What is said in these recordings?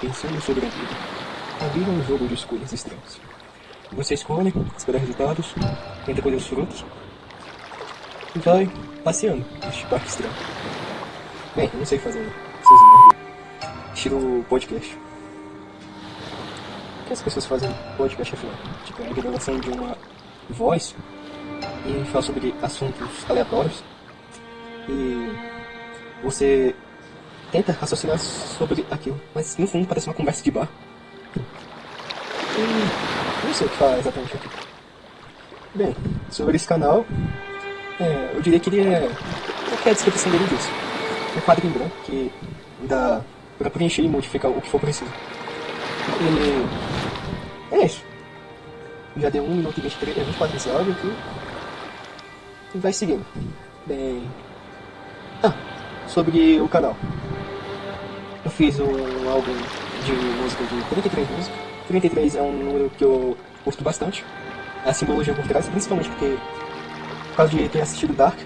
pensando sobre a vida. A vida é um jogo de escolhas extremas. Você escolhe, espera resultados, tenta colher os frutos e vai passeando neste parque extremo. Bem, não sei fazer merda. Estilo podcast. O que as pessoas fazem podcast afinal? Tipo, a revelação de uma voz e falar sobre assuntos aleatórios e você tenta raciocinar sobre aquilo, mas no fundo parece uma conversa de bar. E não sei o que falar exatamente aqui. Bem, sobre esse canal, é, eu diria que ele é. O que é a descrição dele disso? Um quadrinho branco que dá pra preencher e modificar o que for preciso. E. É isso. Já deu 1 minuto e 23, 24 desse áudio aqui. E vai seguindo. Bem. Ah, sobre o canal. Eu fiz um álbum de música de 33 músicas. 33 é um número que eu gosto bastante. A simbologia por trás, principalmente porque por causa de ter assistido Dark.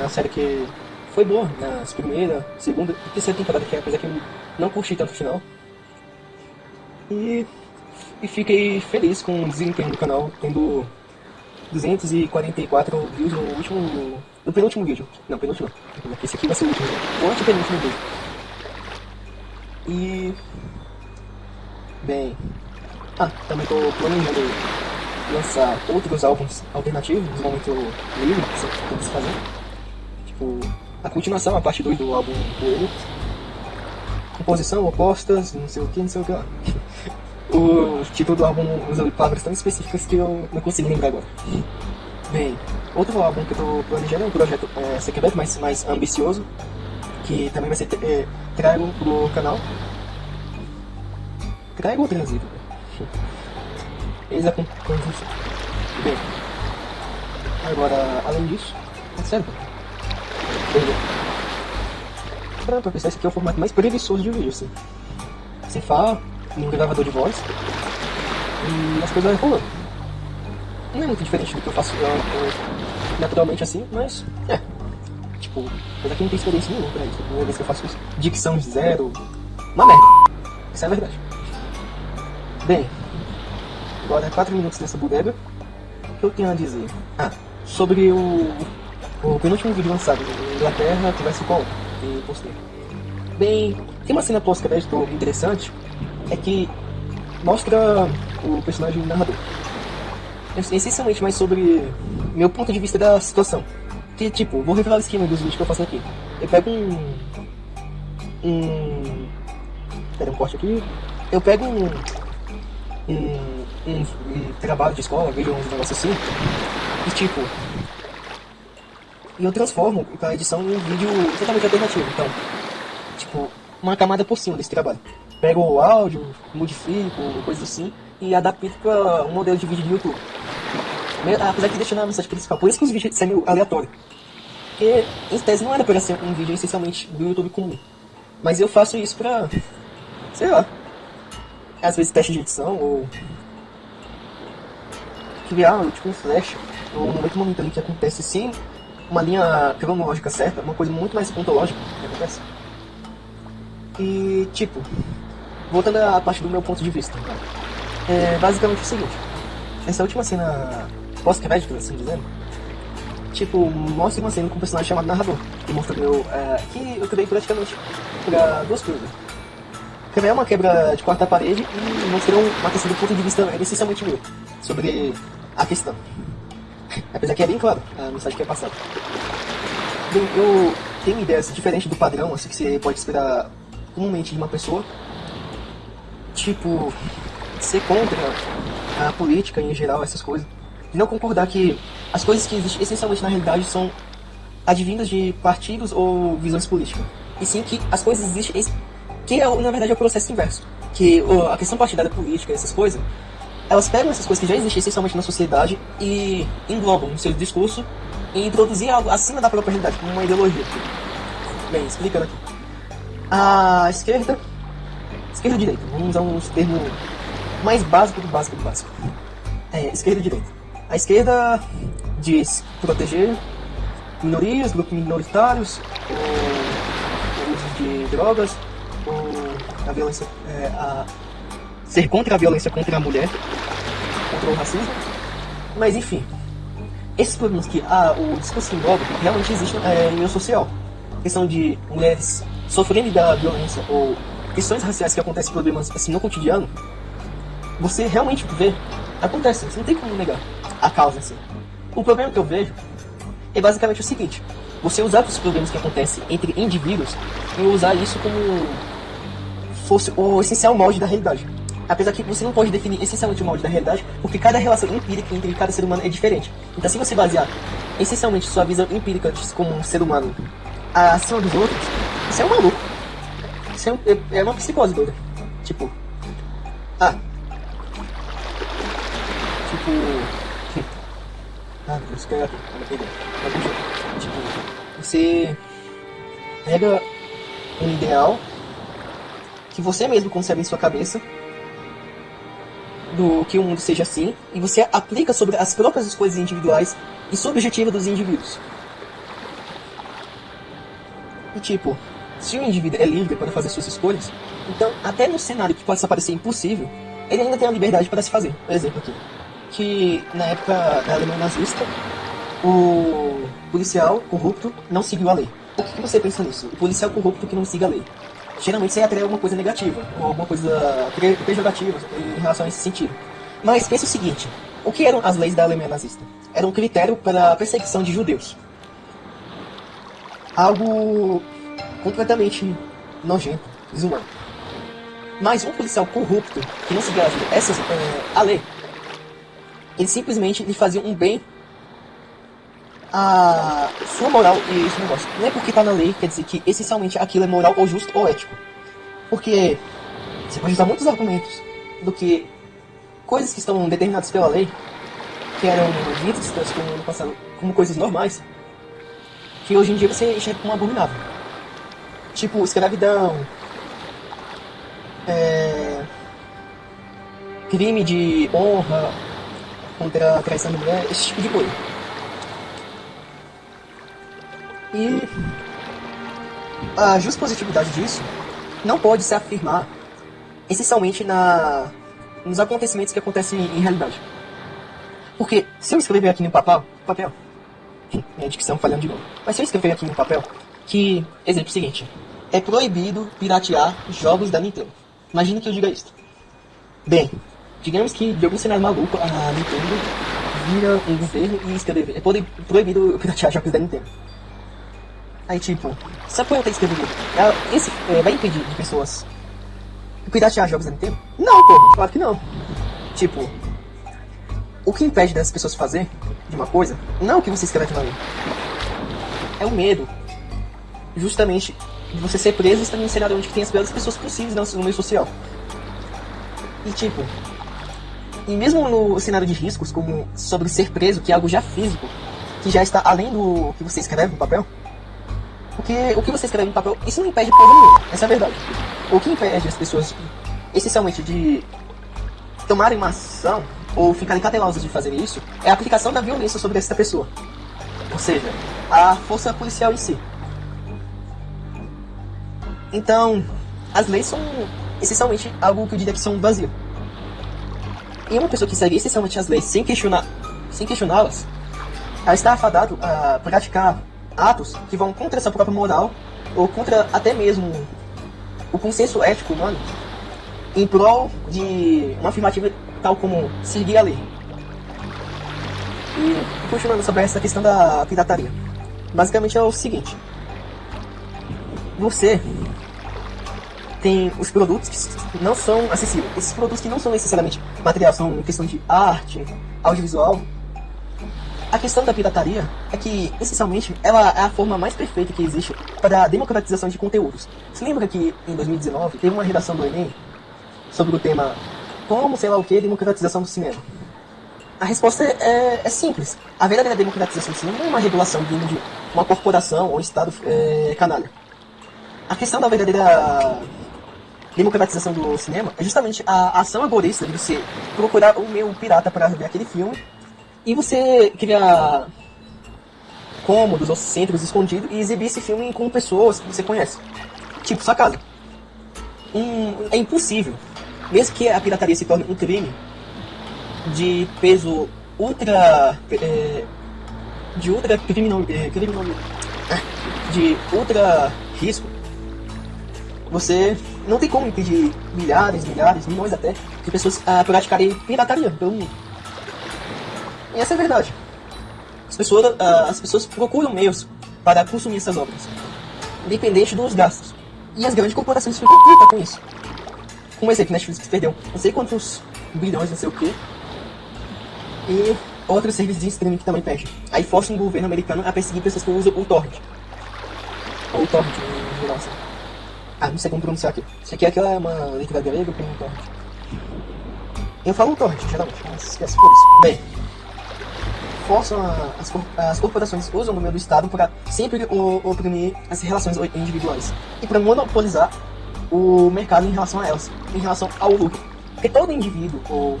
Uma série que foi boa nas primeira, segunda e terceira temporada, que é apesar que eu não curti tanto o final. E, e fiquei feliz com o desempenho do canal, tendo 244 views no último. no penúltimo vídeo. Não, penúltimo não. Esse aqui vai ser o último. O antepenúltimo vídeo. E. Bem. Ah, também tô planejando lançar outros álbuns alternativos no momento livre que eu se fazer. Tipo, a continuação, a parte 2 do álbum Coelho. Composição, opostas, não sei o que, não sei o que lá. o título do álbum usa palavras tão específicas que eu não consigo lembrar agora. Bem, outro álbum que eu tô planejando é um projeto é, secreto, mas mais ambicioso, que também vai ser é, trago pro canal. Trago ou trazido? Eles a conjunção. Bem, agora, além disso, é sério. Pra, pra pensar, esse aqui é o formato mais preguiçoso de vídeo, assim. Você fala, num gravador de voz e as coisas vão rolando. Não é muito diferente do que eu faço eu, eu, naturalmente assim, mas é. Tipo, apesar que não tem experiência nenhuma pra isso. A primeira vez que eu faço isso, dicção zero. Uma merda. Isso é a verdade. Bem, agora 4 minutos dessa bodega. O que eu tenho a dizer? Ah, sobre o, o penúltimo vídeo lançado em Inglaterra, que vai ser qual? E postei. Bem, tem uma cena pós-crédito interessante é que mostra o personagem narrador. Essencialmente mais sobre meu ponto de vista da situação. Que tipo, vou revelar o esquema dos vídeos que eu faço aqui. Eu pego um. Um. Pera um corte aqui. Eu pego um. Um, um, um trabalho de escola, vejo um negócio assim. E tipo. E eu transformo para edição em um vídeo totalmente alternativo. Então, tipo, uma camada por cima desse trabalho pego o áudio, modifico, coisa assim, e adapto para um modelo de vídeo do YouTube. Apesar que deixa na mensagem principal, por isso que os vídeos saem aleatórios. Porque, em tese, não era para ser um vídeo essencialmente do YouTube comum. Mas eu faço isso pra, sei lá, às vezes teste de edição, ou criar tipo um flash, ou um momento momentâneo que acontece sim, uma linha cronológica certa, uma coisa muito mais pontológica que acontece. E, tipo, voltando à parte do meu ponto de vista. É basicamente o seguinte. Essa última cena pós-crédito, assim dizendo, tipo, mostra uma cena com um personagem chamado Narrador, que mostra meu, é, que eu criei praticamente pra duas coisas. Criar uma quebra de quarta parede e mostrar uma questão do ponto de vista essencialmente meu, sobre a questão. Apesar que é bem claro a mensagem que é passada. Bem, eu tenho ideias diferentes do padrão, assim que você pode esperar comumente de uma pessoa, tipo, ser contra a política em geral, essas coisas. Não concordar que as coisas que existem essencialmente na realidade são advindas de partidos ou visões políticas. E sim que as coisas existem, que é, na verdade é o processo inverso. Que a questão partidária política, essas coisas, elas pegam essas coisas que já existem essencialmente na sociedade e englobam no seu discurso e introduzir algo acima da própria realidade, como uma ideologia. Bem, explicando aqui. A esquerda Esquerda e direita. Vamos usar uns termos mais básicos do básico do básico. É, esquerda e direita. A esquerda diz proteger minorias, grupos minoritários, o uso de drogas, ou a violência, é, a ser contra a violência contra a mulher, contra o racismo. Mas enfim, esses problemas que ah, o discurso envolve realmente existem é, em meio social. A questão de mulheres sofrendo da violência ou questões raciais que acontecem problemas assim no cotidiano, você realmente vê, acontece, você não tem como negar a causa assim. O problema que eu vejo é basicamente o seguinte: você usar os problemas que acontecem entre indivíduos e usar isso como fosse o essencial molde da realidade. Apesar que você não pode definir essencialmente o molde da realidade, porque cada relação empírica entre cada ser humano é diferente. Então, se você basear essencialmente sua visão empírica como um ser humano acima dos outros, você é um maluco. É, um, é, é uma psicose doida. Tipo. Ah. Tipo. Ah, isso que é. Tipo, você pega um ideal que você mesmo concebe em sua cabeça do que o mundo seja assim e você aplica sobre as próprias escolhas individuais e subjetivas dos indivíduos. E tipo, se o indivíduo é livre para fazer suas escolhas, então até no cenário que pode parecer impossível, ele ainda tem a liberdade para se fazer. Por exemplo aqui, que na época da Alemanha nazista, o policial corrupto não seguiu a lei. O que você pensa nisso? O policial corrupto que não siga a lei geralmente você atrai alguma coisa negativa, ou alguma coisa pejorativa em relação a esse sentido. Mas pense o seguinte, o que eram as leis da Alemanha nazista? Era um critério para a perseguição de judeus. Algo completamente nojento, desumano. Mas um policial corrupto, que não seguia essas, é, a lei, ele simplesmente lhe fazia um bem a sua moral e esse negócio. Não é porque tá na lei, quer dizer que essencialmente aquilo é moral ou justo ou ético. Porque você pode usar muitos argumentos do que coisas que estão determinadas pela lei, que eram vistas como como coisas normais, que hoje em dia você enxerga como abominável. Tipo, escravidão, é, crime de honra contra a traição da mulher, esse tipo de coisa. E a positividade disso não pode se afirmar essencialmente na, nos acontecimentos que acontecem em realidade. Porque se eu escrever aqui no papel, papel, minha dicção falhando de novo, mas se eu escrever aqui no papel que, exemplo seguinte, é proibido piratear jogos da Nintendo. Imagina que eu diga isso. Bem, digamos que de algum cenário maluco a Nintendo vira um governo e escreve, é proibido piratear jogos da Nintendo. Aí, tipo, sabe qual é que eu vi? Esse é, vai impedir de pessoas piratear jogos da Nintendo? Não, pô, claro que não. Tipo, o que impede das pessoas fazer de uma coisa não é o que você escreve na lei. É o medo. Justamente de você ser preso e estar num cenário onde tem as piores pessoas possíveis no meio social. E tipo, e mesmo no cenário de riscos, como sobre ser preso, que é algo já físico, que já está além do que você escreve no papel, porque o que você escreve no papel, isso não impede porra nenhuma. Essa é a verdade. O que impede as pessoas, essencialmente, de tomarem uma ação ou ficarem cautelosas de fazer isso é a aplicação da violência sobre essa pessoa. Ou seja, a força policial em si. Então, as leis são essencialmente algo que eu diria que são vazio. E uma pessoa que segue essencialmente as leis sem questionar, sem questioná-las, ela está afadado a praticar atos que vão contra essa própria moral ou contra até mesmo o consenso ético humano em prol de uma afirmativa tal como seguir a lei. E continuando sobre essa questão da pirataria. Basicamente é o seguinte. Você tem os produtos que não são acessíveis. Esses produtos que não são necessariamente material, são questão de arte, audiovisual, a questão da pirataria é que, essencialmente, ela é a forma mais perfeita que existe para a democratização de conteúdos. Se lembra que em 2019 teve uma redação do Enem sobre o tema como, sei lá o que, democratização do cinema? A resposta é, é, simples. A verdadeira democratização do cinema não é uma regulação vindo de uma corporação ou Estado é, canalha. A questão da verdadeira democratização do cinema é justamente a ação egoísta de você procurar o meu pirata para ver aquele filme e você cria cômodos ou centros escondidos e exibir esse filme com pessoas que você conhece. Tipo sua casa. um, é impossível, mesmo que a pirataria se torne um crime de peso ultra. É, de ultra criminal, é, criminal, de ultra risco, você não tem como impedir milhares, milhares, milhões até de pessoas a praticarem pirataria pelo mundo. E essa é a verdade. As pessoas, as pessoas procuram meios para consumir essas obras, independente dos gastos. E as grandes corporações ficam putas com isso. Como exemplo, Netflix perdeu não sei quantos bilhões, não sei o que. E outros serviços de streaming que também perdem. Aí força o governo americano a perseguir pessoas que usam o torrent. Ou o torrent. Ah, não sei como pronunciar aqui. Isso aqui, aqui é uma letra grega com um torrent. Eu falo torrent, geralmente, mas esquece por isso. Bem, forçam a, as, as, corporações usam o nome do Estado para sempre oprimir as relações individuais e para monopolizar o mercado em relação a elas, em relação ao lucro. Porque todo indivíduo, ou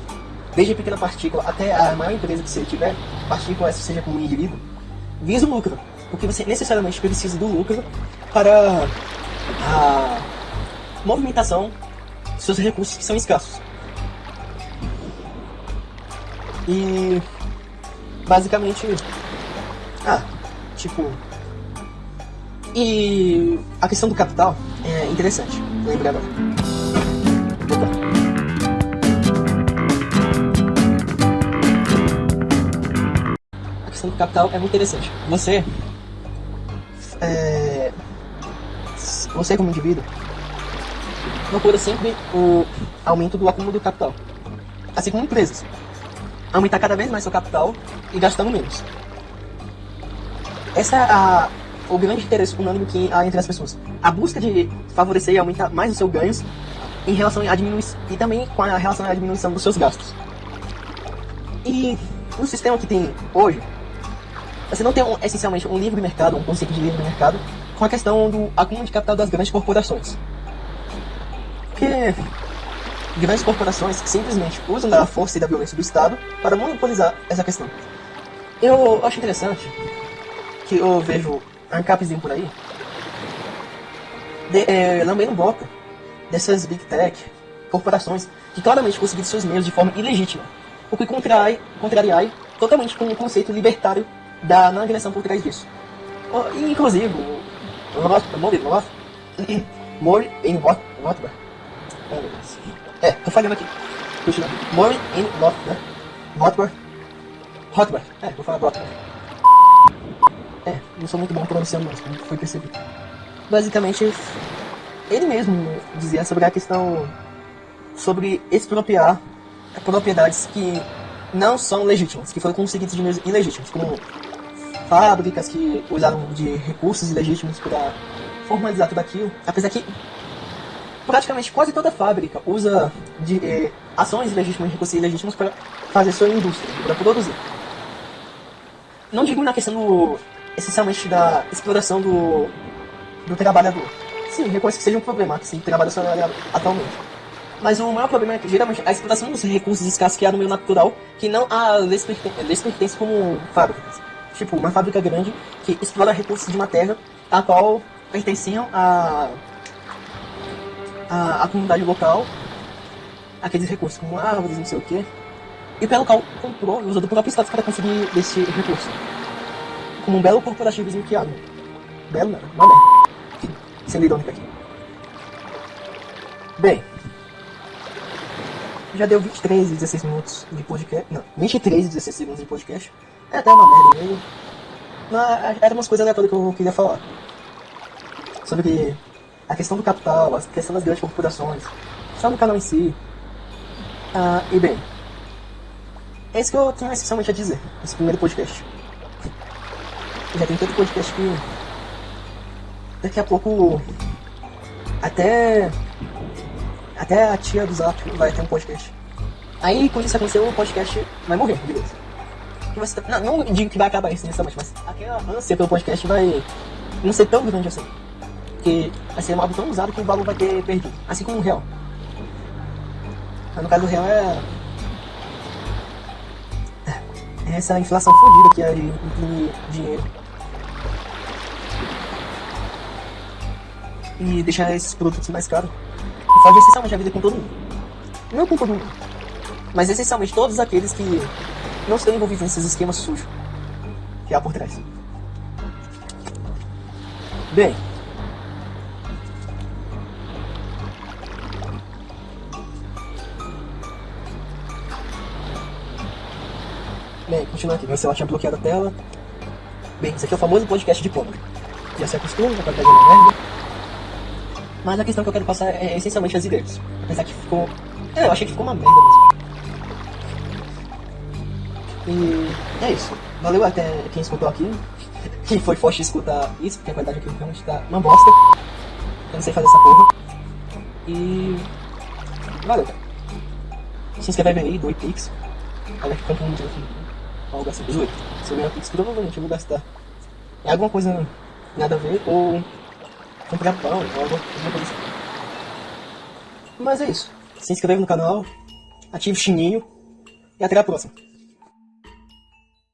desde a pequena partícula até a maior empresa que você tiver, partícula essa seja como indivíduo, visa o lucro. Porque você necessariamente precisa do lucro para a movimentação dos seus recursos que são escassos. E basicamente. Ah, tipo. E a questão do capital é interessante, lembrei agora. A questão do capital é muito interessante. Você. É, você como indivíduo procura sempre o aumento do acúmulo do capital. Assim como empresas. Aumentar cada vez mais seu capital e gastando menos. Essa é a, o grande interesse unânime que há entre as pessoas. A busca de favorecer e aumentar mais os seus ganhos em relação a diminuir e também com a relação à diminuição dos seus gastos. E no sistema que tem hoje, você não tem um, essencialmente um livre mercado, um conceito de livre mercado, com a questão do acúmulo de capital das grandes corporações. Porque grandes corporações simplesmente usam da força e da violência do Estado para monopolizar essa questão. Eu acho interessante que eu vejo ANCAPzinho por aí de, é, lambendo boca dessas big tech corporações que claramente conseguiram seus meios de forma ilegítima, o que contrai, contrariai totalmente com o conceito libertário da não agressão por trás disso. Inclusive, More, More in what, what, é, tô falhando aqui. Continua. More in what? Hotbar. Hotbar. É, vou falar Hotbar. É, não sou muito bom pronunciando como foi percebido. Basicamente, ele mesmo dizia sobre a questão sobre expropriar propriedades que não são legítimas, que foram conseguidas de meios ilegítimos, como fábricas que usaram de recursos ilegítimos para formalizar tudo aquilo. Apesar que praticamente quase toda fábrica usa de eh, ações ilegítimas, recursos ilegítimos para fazer sua indústria, para produzir. Não digo na questão do, essencialmente da exploração do, do trabalhador. Sim, reconheço que seja um problema, que sim, trabalha assalariado atualmente. Mas o maior problema é que, geralmente, a exploração dos recursos escassos que há no meio natural, que não há lhes pertence como fábricas. Tipo, uma fábrica grande que explora recursos de uma terra a qual pertenciam a, a, a comunidade local, aqueles recursos como árvores, não sei o que. E pelo local comprou e usou do próprio status para conseguir esse recurso. Como um belo corporativismo que há. Belo não, uma merda. Sendo irônico aqui. Bem, já deu 23 e 16 minutos de podcast. Não, 23 e 16 segundos de podcast. É até uma merda mesmo. Mas eram umas coisas aleatórias que eu queria falar. Sobre a questão do capital, a questão das grandes corporações, só no canal em si. Ah, e bem, é isso que eu tenho essencialmente a dizer nesse primeiro podcast. Já tem tanto podcast que daqui a pouco até até a tia do Zap vai ter um podcast. Aí quando isso acontecer o podcast vai morrer, beleza. Você, não, não digo que vai acabar isso necessariamente, mas aquela ânsia pelo podcast vai não ser tão grande assim porque vai ser um álbum tão usado que o valor vai ter perdido. Assim como o real. Mas no caso do real é. É essa inflação fodida que é imprimir dinheiro. E deixar esses produtos mais caros. E fode essencialmente a vida com todo mundo. Não com todo mundo. Mas essencialmente todos aqueles que não estão envolvidos nesses esquemas sujos que há por trás. Bem. Bem, continuando aqui. Meu celular tinha bloqueado a tela. Bem, esse aqui é o famoso podcast de pobre. Já se acostuma, a qualidade é uma merda. Mas a questão que eu quero passar é essencialmente as ideias. Apesar que ficou. É, eu achei que ficou uma merda mesmo. E é isso. Valeu até quem escutou aqui. Que foi forte escutar isso, porque a qualidade aqui realmente tá uma bosta. Eu não sei fazer essa porra. E. Valeu, cara. Se inscreve aí, doe Pix. Olha que quanto muito aqui. Algo assim, 18. Se eu ganhar Pix, provavelmente eu vou gastar. É alguma coisa nada a ver, ou comprar pão, alguma coisa assim. Mas é isso. Se inscreve no canal, ative o sininho e até a próxima.